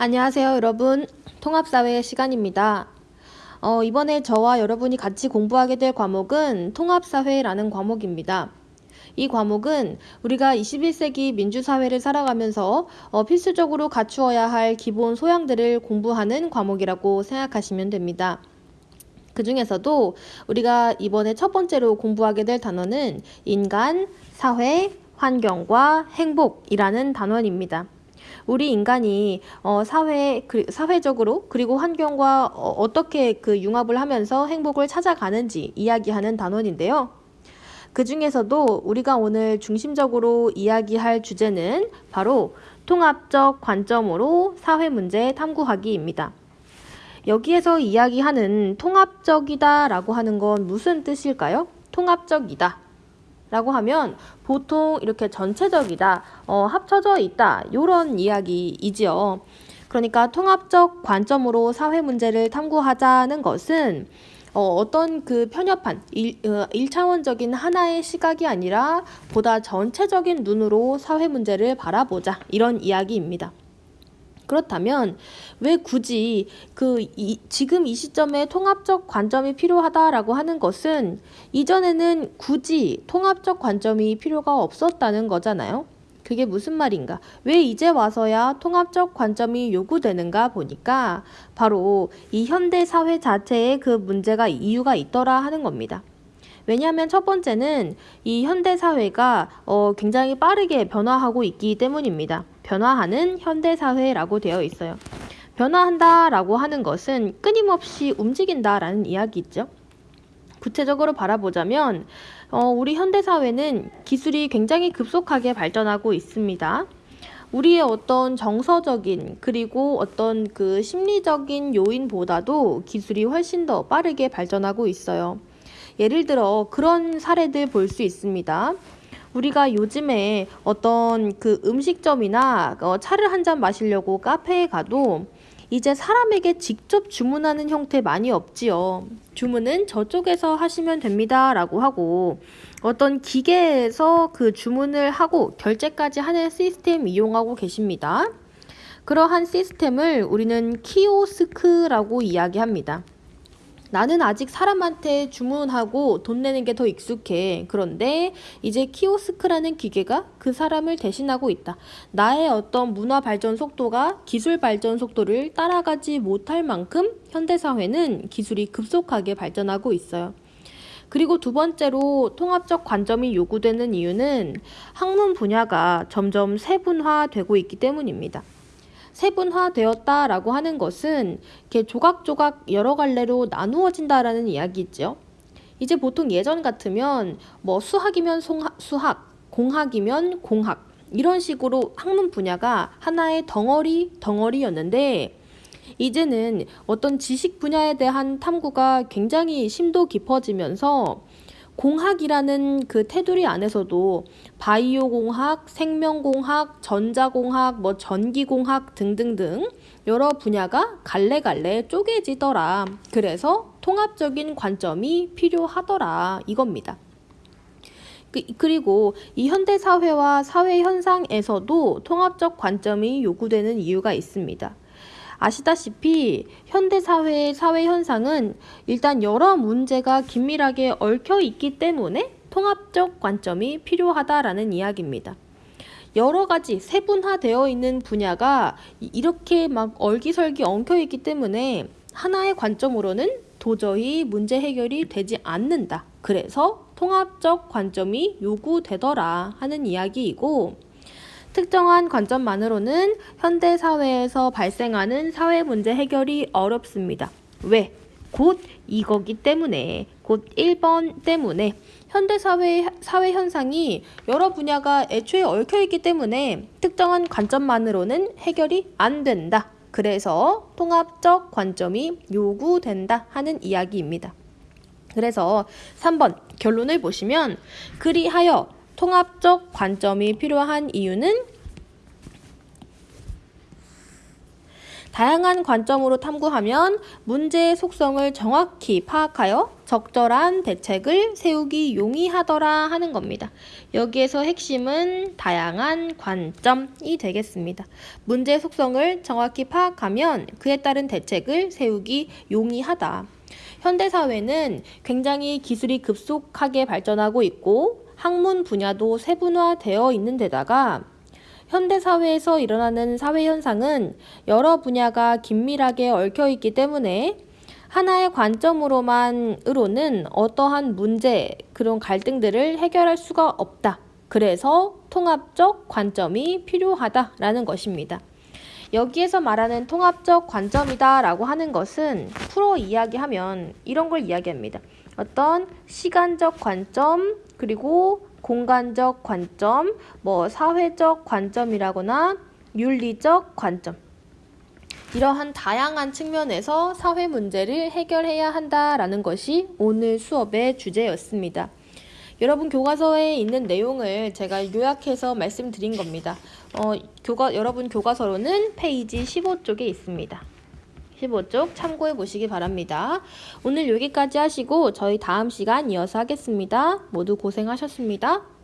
안녕하세요, 여러분. 통합사회 시간입니다. 어, 이번에 저와 여러분이 같이 공부하게 될 과목은 통합사회라는 과목입니다. 이 과목은 우리가 21세기 민주사회를 살아가면서 어, 필수적으로 갖추어야 할 기본 소양들을 공부하는 과목이라고 생각하시면 됩니다. 그 중에서도 우리가 이번에 첫 번째로 공부하게 될 단어는 인간, 사회, 환경과 행복이라는 단원입니다. 우리 인간이 어, 사회 그, 사회적으로 그리고 환경과 어, 떻게그 융합을 하면서 행복을 찾아가는지 이야기하는 단원인데요. 그 중에서도 우리가 오늘 중심적으로 이야기할 주제는 바로 통합적 관점으로 사회 문제 탐구하기입니다. 여기에서 이야기하는 통합적이다 라고 하는 건 무슨 뜻일까요? 통합적이다. 라고 하면 보통 이렇게 전체적이다, 어, 합쳐져 있다, 이런 이야기이지요. 그러니까 통합적 관점으로 사회 문제를 탐구하자는 것은 어, 떤그 편협한 일, 어, 1차원적인 하나의 시각이 아니라 보다 전체적인 눈으로 사회 문제를 바라보자 이런 이야기입니다. 그렇다면 왜 굳이 그 이, 지금 이 시점에 통합적 관점이 필요하다라고 하는 것은 이전에는 굳이 통합적 관점이 필요가 없었다는 거잖아요. 그게 무슨 말인가? 왜 이제 와서야 통합적 관점이 요구되는가 보니까 바로 이 현대 사회 자체에 그 문제가 이유가 있더라 하는 겁니다. 왜냐하면 첫 번째는 이 현대 사회가 어, 굉장히 빠르게 변화하고 있기 때문입니다. 변화하는 현대 사회라고 되어 있어요. 변화한다 라고 하는 것은 끊임없이 움직인다 라는 이야기죠. 구체적으로 바라보자면 어, 우리 현대 사회는 기술이 굉장히 급속하게 발전하고 있습니다. 우리의 어떤 정서적인 그리고 어떤 그 심리적인 요인보다도 기술이 훨씬 더 빠르게 발전하고 있어요. 예를 들어 그런 사례들 볼 수 있습니다. 우리가 요즘에 어떤 그 음식점이나 어, 차를 한 잔 마시려고 카페에 가도 이제 사람에게 직접 주문하는 형태 많이 없지요. 주문은 저쪽에서 하시면 됩니다. 라고 하고 어떤 기계에서 그 주문을 하고 결제까지 하는 시스템 이용하고 계십니다. 그러한 시스템을 우리는 키오스크라고 이야기합니다. 나는 아직 사람한테 주문하고 돈 내는 게 더 익숙해. 그런데 이제 키오스크라는 기계가 그 사람을 대신하고 있다. 나의 어떤 문화 발전 속도가 기술 발전 속도를 따라가지 못할 만큼 현대사회는 기술이 급속하게 발전하고 있어요. 그리고 두 번째로 통합적 관점이 요구되는 이유는 학문 분야가 점점 세분화되고 있기 때문입니다. 세분화되었다라고 하는 것은 이렇게 조각조각 여러 갈래로 나누어진다라는 이야기죠. 이제 보통 예전 같으면 뭐 수학이면 수학, 공학이면 공학 이런 식으로 학문 분야가 하나의 덩어리 덩어리였는데 이제는 어떤 지식 분야에 대한 탐구가 굉장히 심도 깊어지면서 공학이라는 그 테두리 안에서도 바이오 공학, 생명 공학, 전자 공학, 뭐 전기 공학 등등등 여러 분야가 갈래갈래 쪼개지더라. 그래서 통합적인 관점이 필요하더라. 이겁니다. 그, 그리고 이 현대 사회와 사회 현상에서도 통합적 관점이 요구되는 이유가 있습니다. 아시다시피 현대사회의 사회 현상은 일단 여러 문제가 긴밀하게 얽혀 있기 때문에 통합적 관점이 필요하다라는 이야기입니다. 여러 가지 세분화되어 있는 분야가 이렇게 막 얼기설기 엉켜 있기 때문에 하나의 관점으로는 도저히 문제 해결이 되지 않는다. 그래서 통합적 관점이 요구되더라 하는 이야기이고 특정한 관점만으로는 현대 사회에서 발생하는 사회 문제 해결이 어렵습니다. 왜? 곧 이거기 때문에, 곧 1번 때문에 현대 사회 사회 현상이 여러 분야가 애초에 얽혀 있기 때문에 특정한 관점만으로는 해결이 안 된다. 그래서 통합적 관점이 요구된다 하는 이야기입니다. 그래서 3번 결론을 보시면 그리하여 통합적 관점이 필요한 이유는 다양한 관점으로 탐구하면 문제의 속성을 정확히 파악하여 적절한 대책을 세우기 용이하더라 하는 겁니다. 여기에서 핵심은 다양한 관점이 되겠습니다. 문제 속성을 정확히 파악하면 그에 따른 대책을 세우기 용이하다. 현대사회는 굉장히 기술이 급속하게 발전하고 있고 학문 분야도 세분화되어 있는 데다가 현대사회에서 일어나는 사회현상은 여러 분야가 긴밀하게 얽혀 있기 때문에 하나의 관점으로만으로는 어떠한 문제, 그런 갈등들을 해결할 수가 없다. 그래서 통합적 관점이 필요하다라는 것입니다. 여기에서 말하는 통합적 관점이다 라고 하는 것은 풀어 이야기하면 이런 걸 이야기합니다. 어떤 시간적 관점, 그리고 공간적 관점, 뭐 사회적 관점이라거나 윤리적 관점. 이러한 다양한 측면에서 사회 문제를 해결해야 한다라는 것이 오늘 수업의 주제였습니다. 여러분 교과서에 있는 내용을 제가 요약해서 말씀드린 겁니다. 어, 교과, 여러분 교과서로는 페이지 15쪽에 있습니다. 15쪽 참고해 보시기 바랍니다. 오늘 여기까지 하시고 저희 다음 시간 이어서 하겠습니다. 모두 고생하셨습니다.